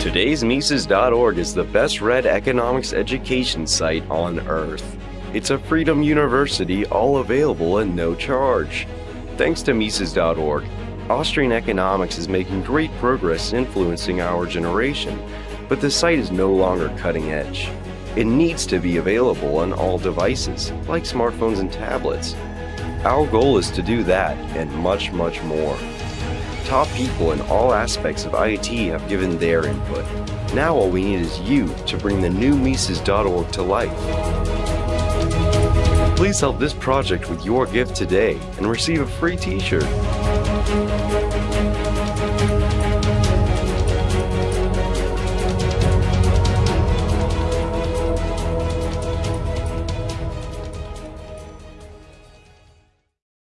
Today's Mises.org is the best read economics education site on earth. It's a freedom university all available at no charge. Thanks to Mises.org, Austrian economics is making great progress influencing our generation, but the site is no longer cutting edge. It needs to be available on all devices, like smartphones and tablets. Our goal is to do that and much, much more. Top people in all aspects of IT have given their input. Now all we need is you to bring the new Mises.org to life. Please help this project with your gift today and receive a free t-shirt.